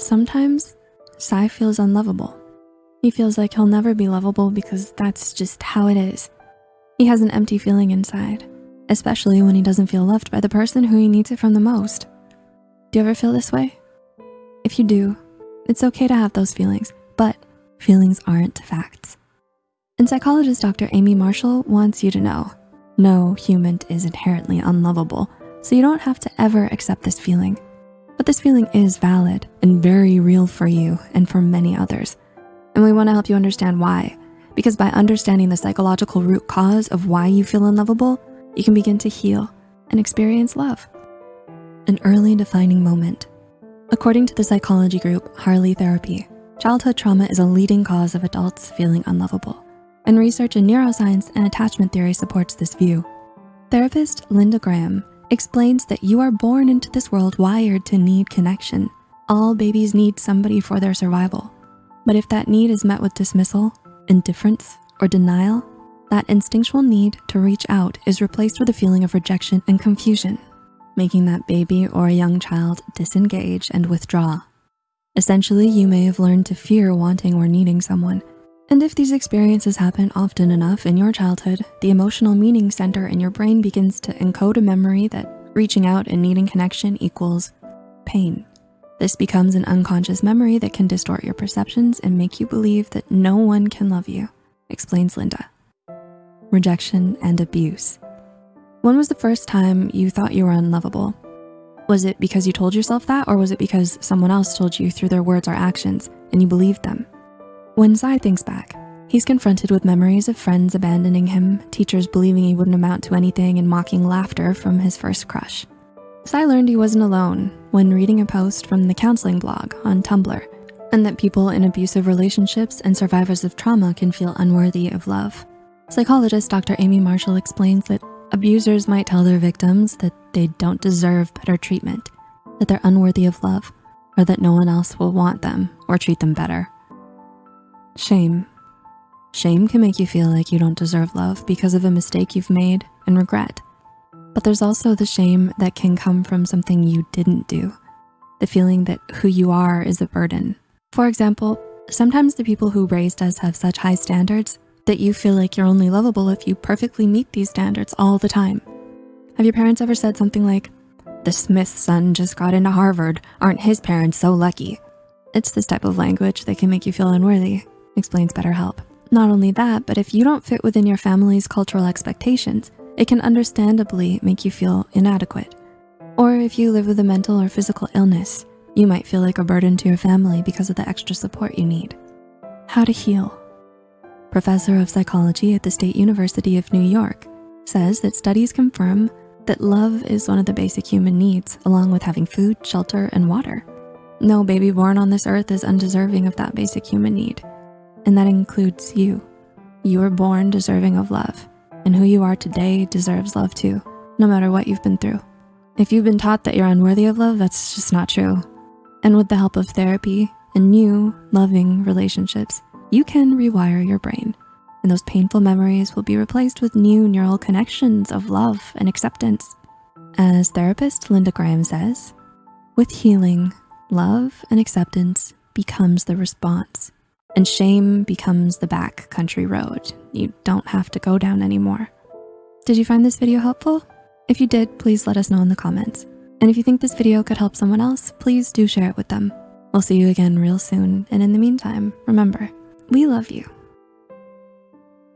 Sometimes Sai feels unlovable. He feels like he'll never be lovable because that's just how it is. He has an empty feeling inside, especially when he doesn't feel loved by the person who he needs it from the most. Do you ever feel this way? If you do, it's okay to have those feelings, but feelings aren't facts. And psychologist Dr. Amy Marshall wants you to know, no human is inherently unlovable, so you don't have to ever accept this feeling. But this feeling is valid and very real for you and for many others. And we wanna help you understand why, because by understanding the psychological root cause of why you feel unlovable, you can begin to heal and experience love. An early defining moment. According to the psychology group Harley Therapy, childhood trauma is a leading cause of adults feeling unlovable. And research in neuroscience and attachment theory supports this view. Therapist Linda Graham explains that you are born into this world wired to need connection. All babies need somebody for their survival. But if that need is met with dismissal, indifference, or denial, that instinctual need to reach out is replaced with a feeling of rejection and confusion, making that baby or a young child disengage and withdraw. Essentially, you may have learned to fear wanting or needing someone. And if these experiences happen often enough in your childhood, the emotional meaning center in your brain begins to encode a memory that reaching out and needing connection equals pain. This becomes an unconscious memory that can distort your perceptions and make you believe that no one can love you, explains Linda. Rejection and abuse. When was the first time you thought you were unlovable? Was it because you told yourself that or was it because someone else told you through their words or actions and you believed them? When Sai thinks back, he's confronted with memories of friends abandoning him, teachers believing he wouldn't amount to anything and mocking laughter from his first crush. Sai learned he wasn't alone when reading a post from the counseling blog on Tumblr and that people in abusive relationships and survivors of trauma can feel unworthy of love. Psychologist Dr. Amy Marshall explains that abusers might tell their victims that they don't deserve better treatment, that they're unworthy of love, or that no one else will want them or treat them better. Shame. Shame can make you feel like you don't deserve love because of a mistake you've made and regret. But there's also the shame that can come from something you didn't do. The feeling that who you are is a burden. For example, sometimes the people who raised us have such high standards that you feel like you're only lovable if you perfectly meet these standards all the time. Have your parents ever said something like, the Smith's son just got into Harvard, aren't his parents so lucky? It's this type of language that can make you feel unworthy, explains BetterHelp. Not only that, but if you don't fit within your family's cultural expectations, it can understandably make you feel inadequate. Or if you live with a mental or physical illness, you might feel like a burden to your family because of the extra support you need. How to heal. Professor of psychology at the State University of New York says that studies confirm that love is one of the basic human needs along with having food, shelter, and water. No baby born on this earth is undeserving of that basic human need and that includes you. You were born deserving of love, and who you are today deserves love too, no matter what you've been through. If you've been taught that you're unworthy of love, that's just not true. And with the help of therapy and new, loving relationships, you can rewire your brain, and those painful memories will be replaced with new neural connections of love and acceptance. As therapist Linda Graham says, with healing, love and acceptance becomes the response and shame becomes the back country road you don't have to go down anymore. Did you find this video helpful? If you did, please let us know in the comments. And if you think this video could help someone else, please do share it with them. We'll see you again real soon. And in the meantime, remember, we love you.